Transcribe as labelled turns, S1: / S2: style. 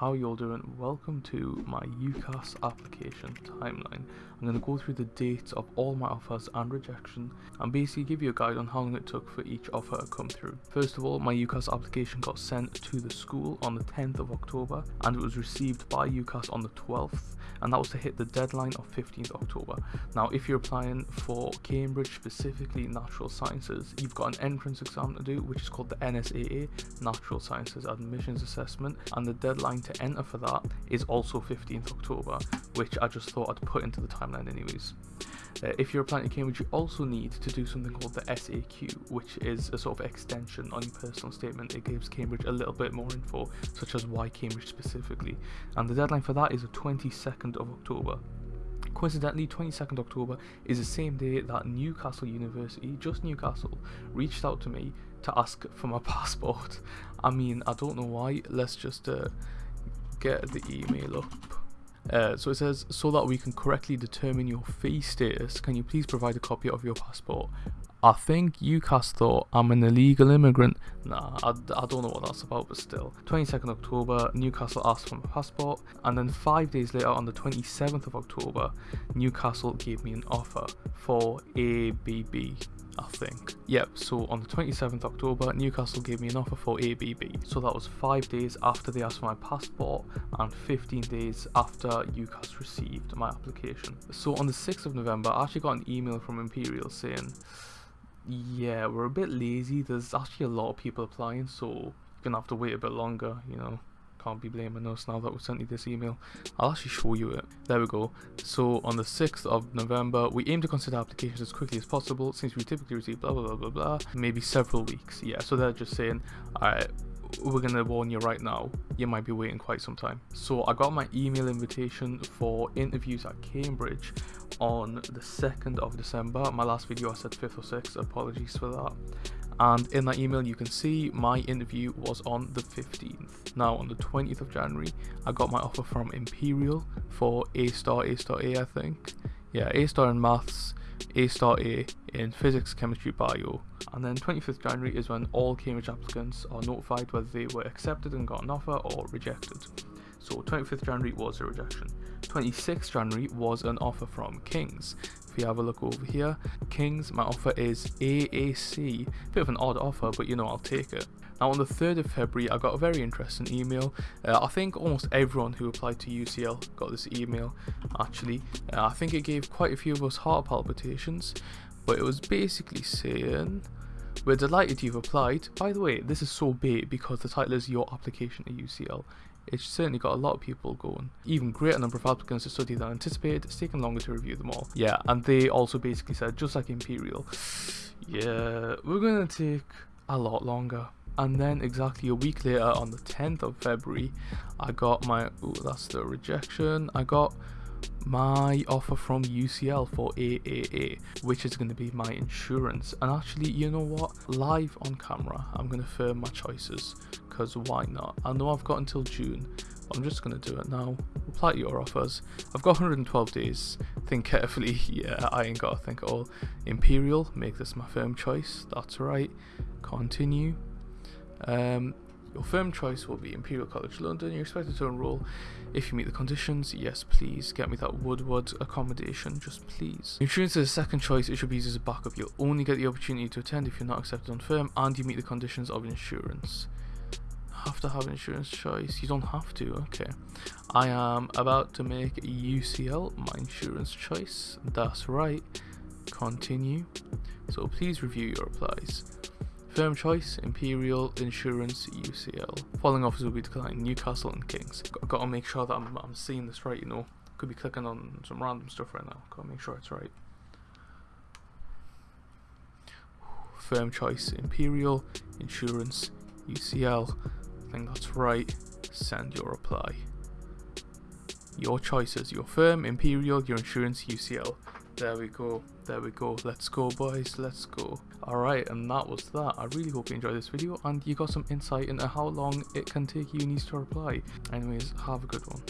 S1: How you all doing? Welcome to my UCAS application timeline. I'm going to go through the dates of all my offers and rejection and basically give you a guide on how long it took for each offer to come through. First of all, my UCAS application got sent to the school on the 10th of October and it was received by UCAS on the 12th and that was to hit the deadline of 15th October. Now if you're applying for Cambridge, specifically natural sciences, you've got an entrance exam to do which is called the NSAA, Natural Sciences Admissions Assessment and the deadline to enter for that is also 15th October, which I just thought I'd put into the timeline anyways. Uh, if you're applying to Cambridge, you also need to do something called the SAQ, which is a sort of extension on your personal statement. It gives Cambridge a little bit more info, such as why Cambridge specifically. And the deadline for that is the 22nd of October. Coincidentally, 22nd October is the same day that Newcastle University, just Newcastle, reached out to me to ask for my passport. I mean, I don't know why. Let's just uh, get the email up. Uh, so it says, so that we can correctly determine your fee status, can you please provide a copy of your passport? I think UCAS thought I'm an illegal immigrant. Nah, I, I don't know what that's about, but still. 22nd October, Newcastle asked for my passport, and then five days later, on the 27th of October, Newcastle gave me an offer for ABB. I think. Yep, so on the 27th October, Newcastle gave me an offer for ABB. So that was 5 days after they asked for my passport and 15 days after UCAS received my application. So on the 6th of November, I actually got an email from Imperial saying, yeah, we're a bit lazy, there's actually a lot of people applying, so you're gonna have to wait a bit longer, you know can't be blaming us now that we sent you this email. I'll actually show you it. There we go. So on the 6th of November, we aim to consider applications as quickly as possible since we typically receive blah blah blah blah blah. Maybe several weeks. Yeah, so they're just saying, alright, we're gonna warn you right now, you might be waiting quite some time. So I got my email invitation for interviews at Cambridge on the 2nd of December. My last video I said 5th or 6th, apologies for that and in that email you can see my interview was on the 15th now on the 20th of january i got my offer from imperial for a star a star a i think. Yeah a star in maths a star a in physics chemistry bio. And then 25th january is when all cambridge applicants are notified whether they were accepted and got an offer or rejected. So 25th january was a rejection 26th january was an offer from kings. If you have a look over here kings my offer is aac bit of an odd offer but you know i'll take it. Now on the 3rd of february i got a very interesting email. Uh, i think almost everyone who applied to ucl got this email actually. Uh, i think it gave quite a few of us heart palpitations but it was basically saying we're delighted you've applied. By the way, this is so big because the title is Your Application to UCL. It's certainly got a lot of people going. Even greater number of applicants to study than anticipated. It's taken longer to review them all. Yeah, and they also basically said, just like Imperial, yeah, we're to take a lot longer. And then exactly a week later, on the 10th of February, I got my, oh, that's the rejection. I got my offer from UCL for AAA, which is going to be my insurance. And actually, you know what? Live on camera, I'm going to firm my choices because why not? I know I've got until June. but I'm just going to do it now. Apply to your offers. I've got 112 days. Think carefully. Yeah, I ain't got to think at all. Imperial, make this my firm choice. That's right. Continue. Um, your firm choice will be Imperial College London. You're expected to enrol if you meet the conditions. Yes, please get me that Woodward accommodation, just please. Insurance is a second choice. It should be used as a backup. You'll only get the opportunity to attend if you're not accepted on firm and you meet the conditions of insurance. Have to have insurance choice. You don't have to. Okay. I am about to make UCL my insurance choice. That's right. Continue. So please review your replies. Firm choice, Imperial, Insurance, UCL. Following offers will be declined, Newcastle and Kings. Got, got to make sure that I'm, I'm seeing this right, you know. Could be clicking on some random stuff right now. Got to make sure it's right. Firm choice, Imperial, Insurance, UCL. I think that's right. Send your reply. Your choices, your firm, Imperial, your insurance, UCL. There we go. There we go. Let's go, boys. Let's go. Alright, and that was that. I really hope you enjoyed this video and you got some insight into how long it can take unis to reply. Anyways, have a good one.